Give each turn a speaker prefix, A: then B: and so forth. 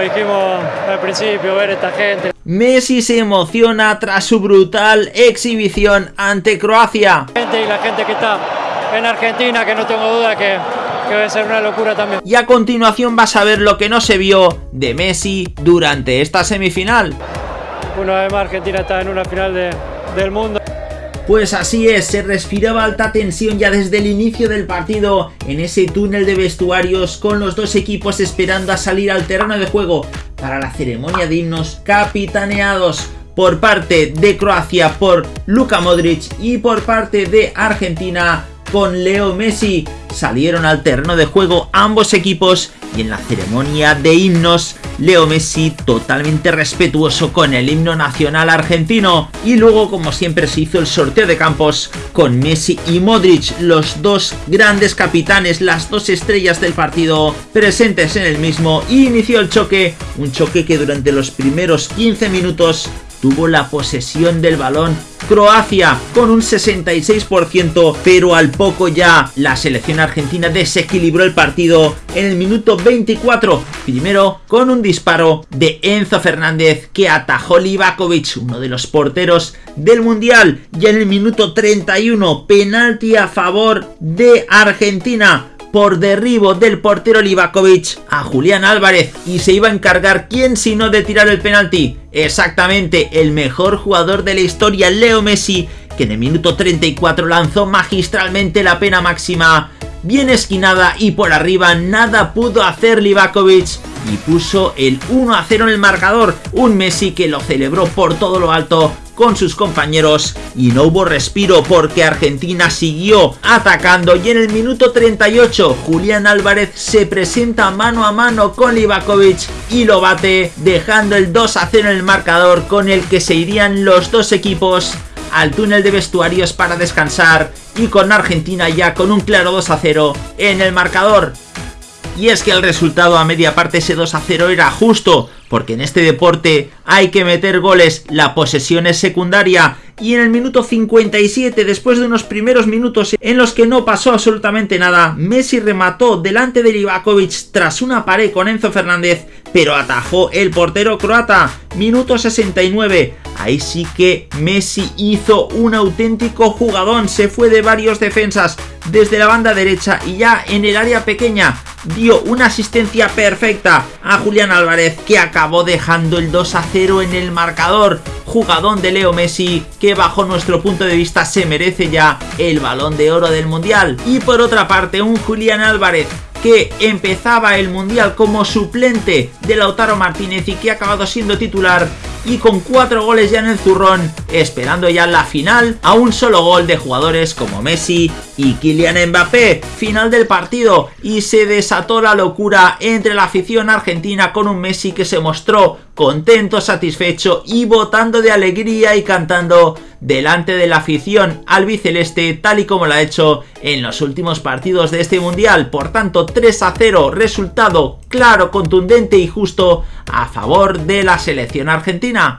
A: como dijimos al principio, ver esta gente.
B: Messi se emociona tras su brutal exhibición ante Croacia.
A: y la gente que está en Argentina, que no tengo duda que, a ser una locura también.
B: Y a continuación vas a ver lo que no se vio de Messi durante esta semifinal.
A: Una vez más Argentina está en una final de, del mundo.
B: Pues así es, se respiraba alta tensión ya desde el inicio del partido en ese túnel de vestuarios con los dos equipos esperando a salir al terreno de juego para la ceremonia de himnos capitaneados por parte de Croacia por Luka Modric y por parte de Argentina con Leo Messi. Salieron al terreno de juego ambos equipos y en la ceremonia de himnos Leo Messi totalmente respetuoso con el himno nacional argentino. Y luego como siempre se hizo el sorteo de campos con Messi y Modric, los dos grandes capitanes, las dos estrellas del partido presentes en el mismo. Y inició el choque, un choque que durante los primeros 15 minutos tuvo la posesión del balón Croacia con un 66%, pero al poco ya la selección argentina desequilibró el partido en el minuto 24, primero con un disparo de Enzo Fernández que atajó Livakovic, uno de los porteros del Mundial, y en el minuto 31 penalti a favor de Argentina por derribo del portero Livakovic a Julián Álvarez y se iba a encargar quién sino de tirar el penalti. Exactamente, el mejor jugador de la historia, Leo Messi, que en el minuto 34 lanzó magistralmente la pena máxima bien esquinada y por arriba nada pudo hacer Livakovic y puso el 1 a 0 en el marcador, un Messi que lo celebró por todo lo alto con sus compañeros y no hubo respiro porque Argentina siguió atacando. Y en el minuto 38 Julián Álvarez se presenta mano a mano con Livakovic y lo bate dejando el 2 a 0 en el marcador con el que se irían los dos equipos al túnel de vestuarios para descansar y con Argentina ya con un claro 2 a 0 en el marcador. Y es que el resultado a media parte ese 2 a 0 era justo, porque en este deporte hay que meter goles, la posesión es secundaria y en el minuto 57, después de unos primeros minutos en los que no pasó absolutamente nada, Messi remató delante de Livakovic tras una pared con Enzo Fernández, pero atajó el portero croata. Minuto 69, ahí sí que Messi hizo un auténtico jugadón, se fue de varios defensas desde la banda derecha y ya en el área pequeña dio una asistencia perfecta a Julián Álvarez que acabó dejando el 2 a 0 en el marcador. Jugadón de Leo Messi que bajo nuestro punto de vista se merece ya el balón de oro del mundial. Y por otra parte un Julián Álvarez que empezaba el Mundial como suplente de Lautaro Martínez y que ha acabado siendo titular y con cuatro goles ya en el zurrón, esperando ya la final a un solo gol de jugadores como Messi y Kylian Mbappé. Final del partido y se desató la locura entre la afición argentina con un Messi que se mostró contento, satisfecho y botando de alegría y cantando delante de la afición albiceleste tal y como lo ha hecho en los últimos partidos de este mundial. Por tanto 3 a 0 resultado claro, contundente y justo a favor de la selección argentina.